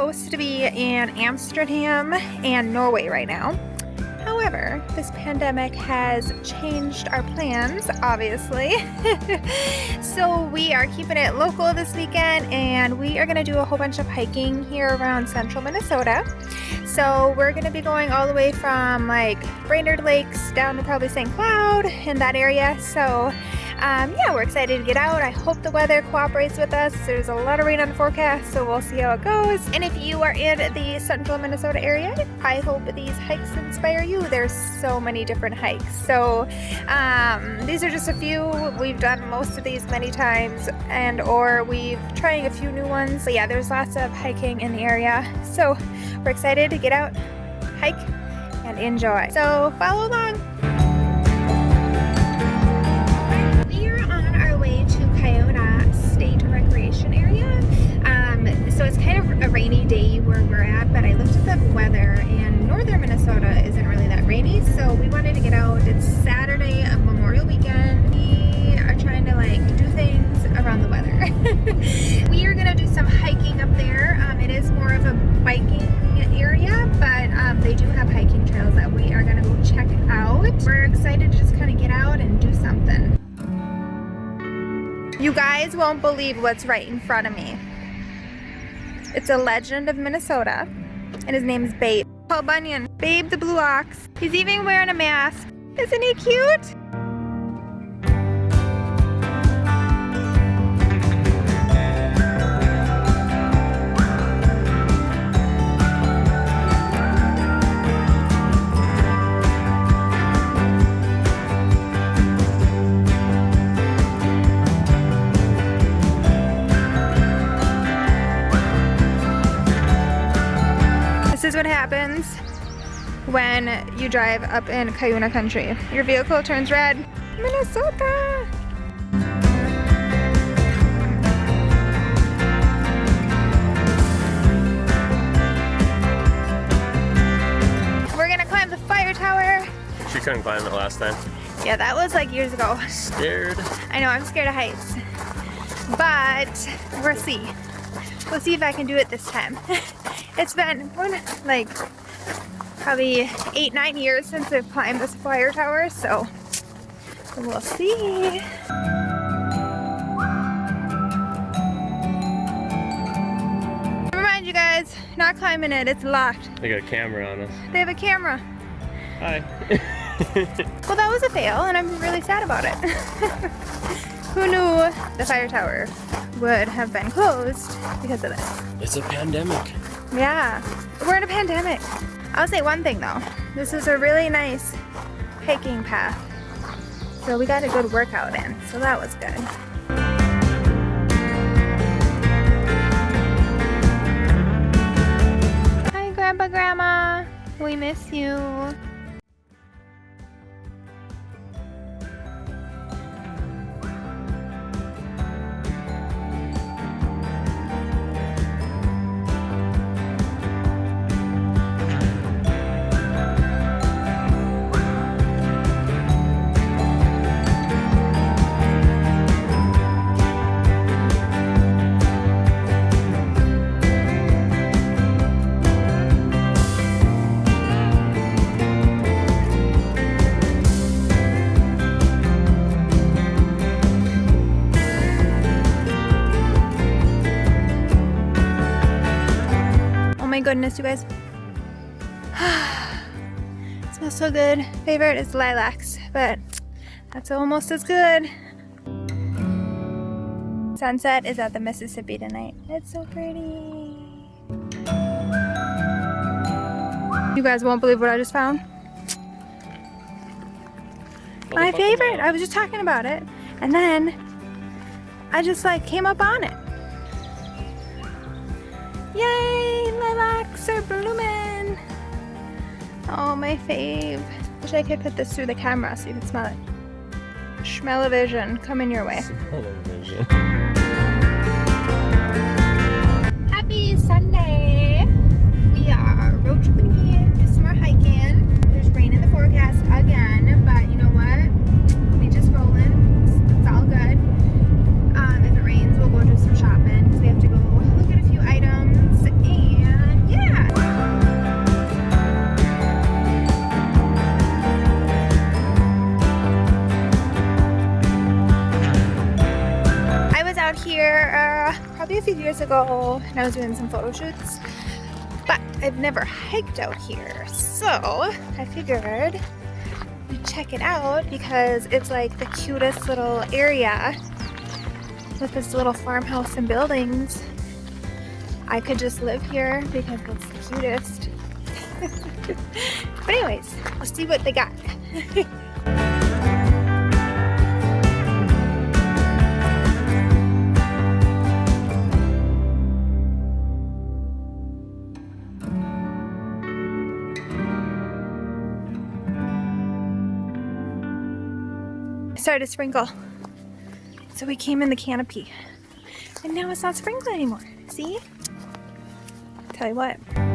supposed to be in Amsterdam and Norway right now. However, this pandemic has changed our plans, obviously. so we are keeping it local this weekend and we are gonna do a whole bunch of hiking here around central Minnesota. So we're gonna be going all the way from like Brainerd Lakes down to probably St. Cloud in that area. So um, yeah, we're excited to get out. I hope the weather cooperates with us. There's a lot of rain on the forecast, so we'll see how it goes. And if you are in the central Minnesota area, I hope these hikes inspire you. There's so many different hikes. So um, these are just a few. We've done most of these many times and or we've trying a few new ones. But yeah, there's lots of hiking in the area. So we're excited to get out, hike, and enjoy. So follow along. So it's kind of a rainy day where we're at, but I looked at the weather and northern Minnesota isn't really that rainy, so we wanted to get out. It's Saturday of Memorial Weekend. We are trying to like do things around the weather. we are gonna do some hiking up there. Um, it is more of a biking area, but um, they do have hiking trails that we are gonna go check out. We're excited to just kind of get out and do something. You guys won't believe what's right in front of me. It's a legend of Minnesota, and his name is Babe. Paul Bunyan. Babe the Blue Ox. He's even wearing a mask. Isn't he cute? Drive up in Cuyuna country. Your vehicle turns red. Minnesota! We're gonna climb the fire tower. She couldn't climb it last time. Yeah, that was like years ago. Scared. I know, I'm scared of heights. But we'll see. We'll see if I can do it this time. It's been like probably eight, nine years since I've climbed this fire tower, so we'll see. Never mind you guys, not climbing it, it's locked. They got a camera on us. They have a camera. Hi. well that was a fail and I'm really sad about it. Who knew the fire tower would have been closed because of this? It's a pandemic. Yeah, we're in a pandemic. I'll say one thing though. This is a really nice hiking path. So we got a good workout in, so that was good. Hi Grandpa, Grandma. We miss you. Goodness, you guys. it smells so good. Favorite is lilacs, but that's almost as good. Sunset is at the Mississippi tonight. It's so pretty. You guys won't believe what I just found. My favorite. I was just talking about it. And then I just like came up on it. Yay, lilacs are blooming. Oh, my fave. Wish I could put this through the camera so you can smell it. Smell-o-vision coming your way. Happy Sunday. We are road tripping do some more hiking. There's rain in the forecast again, but you know what? Uh, years ago and I was doing some photo shoots. But I've never hiked out here. So I figured we'd check it out because it's like the cutest little area with this little farmhouse and buildings. I could just live here because it's the cutest. but anyways, let's see what they got. started to sprinkle. So we came in the canopy. And now it's not sprinkling anymore. See? Tell you what.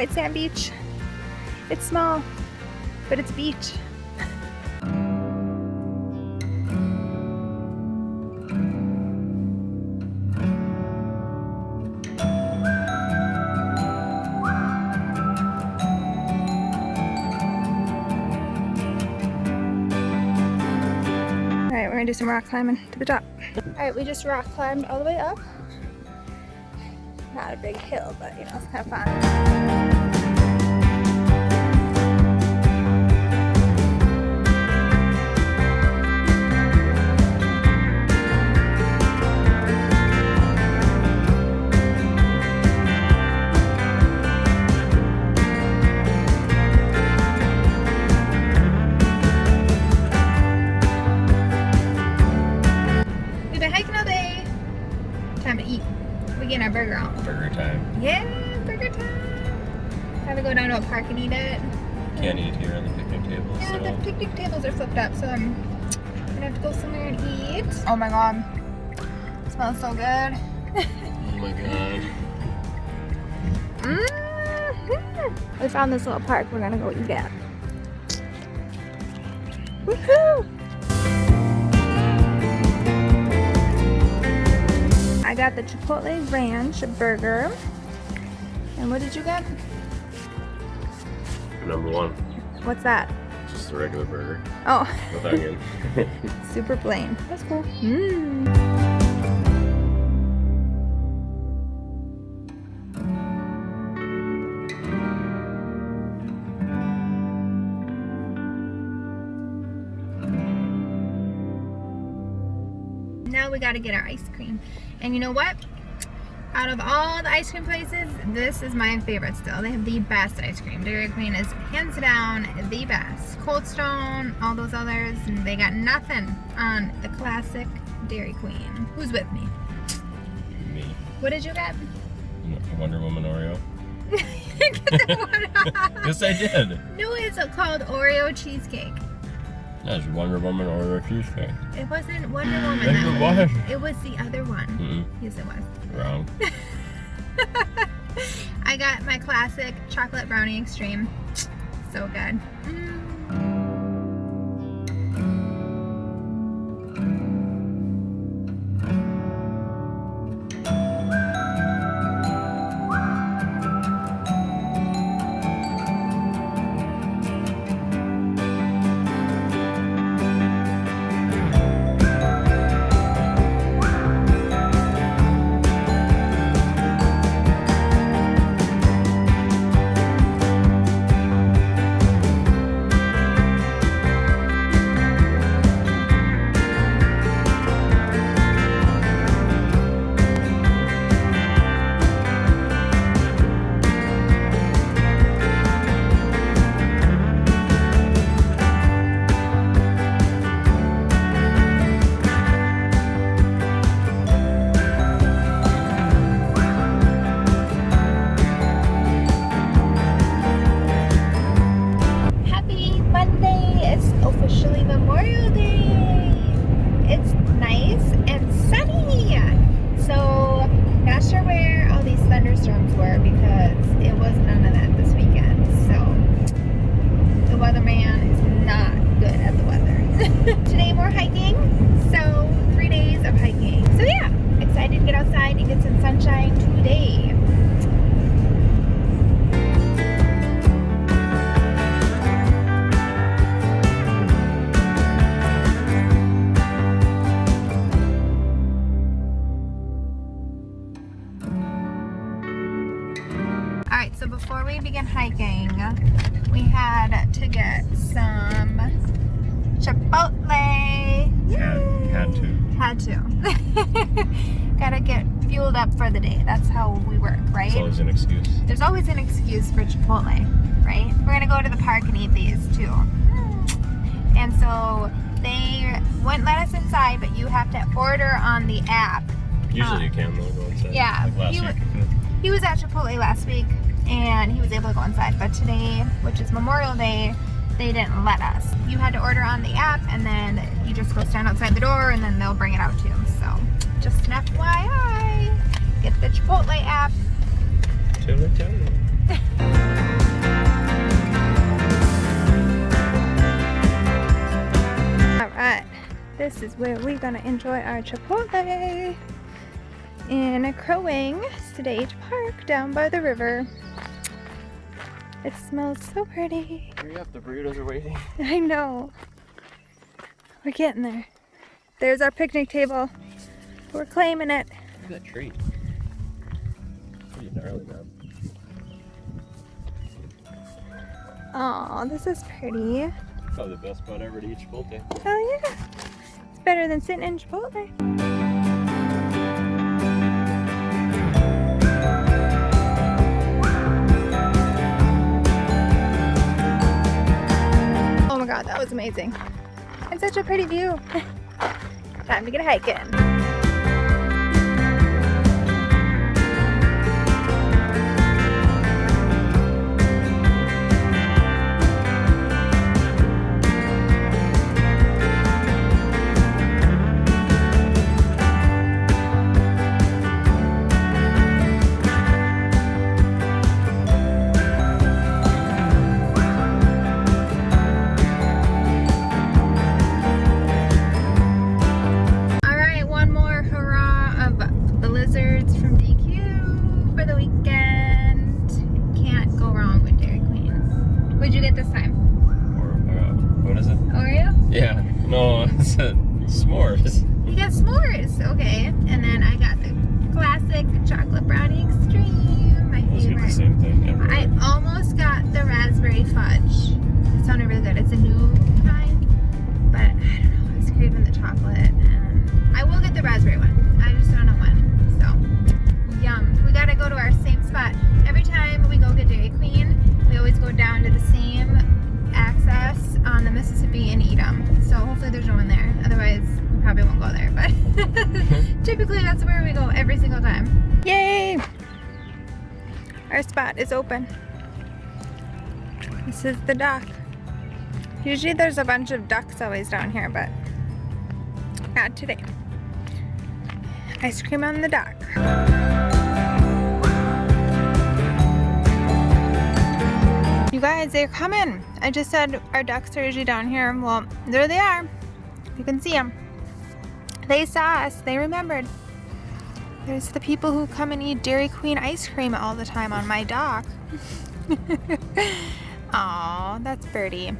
White sand beach. It's small, but it's beach. Alright, we're gonna do some rock climbing to the top. Alright, we just rock climbed all the way up. Not a big hill, but you know, it's kind of fun. Park and eat it. Can't eat here on the picnic table. Yeah, so. the picnic tables are flipped up, so I'm gonna have to go somewhere and eat. Oh my god. It smells so good. oh my god. Mm -hmm. We found this little park we're gonna go eat at. Woohoo! Got the Chipotle Ranch burger. And what did you get? number one. What's that? Just a regular burger. Oh. With onion. Super plain. That's cool. Mmm. Now we gotta get our ice cream. And you know what? out of all the ice cream places, this is my favorite still. They have the best ice cream. Dairy Queen is hands down the best. Cold Stone, all those others, they got nothing on the classic Dairy Queen. Who's with me? Me. What did you get? Wonder Woman Oreo. yes, I did. No, it's called Oreo cheesecake. That's Wonder Woman Oreo cheesecake. It wasn't Wonder Woman. it was. It was the other one. Yes, it was. Wrong. I got my classic chocolate brownie extreme. So good. Mm. To. Gotta get fueled up for the day. That's how we work, right? It's always an excuse. There's always an excuse for Chipotle, right? We're gonna go to the park and eat these too. And so they wouldn't let us inside, but you have to order on the app. Usually Uh, you can though, go inside. yeah, Like week. He was at Chipotle last week and he was able to go inside, but today, which is Memorial Day, they didn't let us. You had to order on the app and then you just go stand outside the door and then they'll bring it out to you. So just an FYI, get the Chipotle app. Tell it, tell it. All right, this is where we're gonna enjoy our Chipotle in Crow Wing State Park down by the river. It smells so pretty. Hurry up, the burritos are waiting. I know. We're getting there. There's our picnic table. We're claiming it. Look at that tree. Pretty gnarly, man. Oh, this is pretty. Probably the best spot ever to eat Chipotle. Hell yeah. It's better than sitting in Chipotle. God, that was amazing. And such a pretty view. Time to get hiking. Open. This is the dock. Usually there's a bunch of ducks always down here, but not today. Ice cream on the dock. You guys, they're coming. I just said our ducks are usually down here. Well, there they are. You can see them. They saw us. They remembered. There's the people who come and eat Dairy Queen ice cream all the time on my dock. Aw, that's Birdie.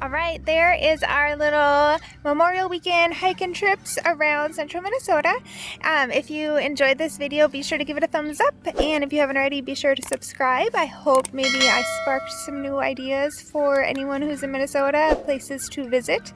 All right, there is our little Memorial Weekend hiking trips around central Minnesota. Um, if you enjoyed this video, be sure to give it a thumbs up. And if you haven't already, be sure to subscribe. I hope maybe I sparked some new ideas for anyone who's in Minnesota, places to visit.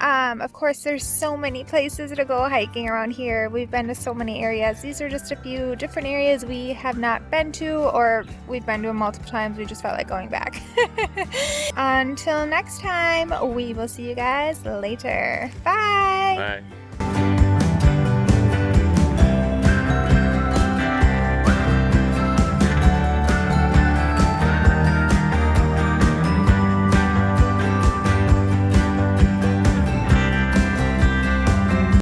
Um, of course, there's so many places to go hiking around here. We've been to so many areas. These are just a few different areas we have not been to or we've been to them multiple times. We just felt like going back. Until next time, we will see you guys Bye.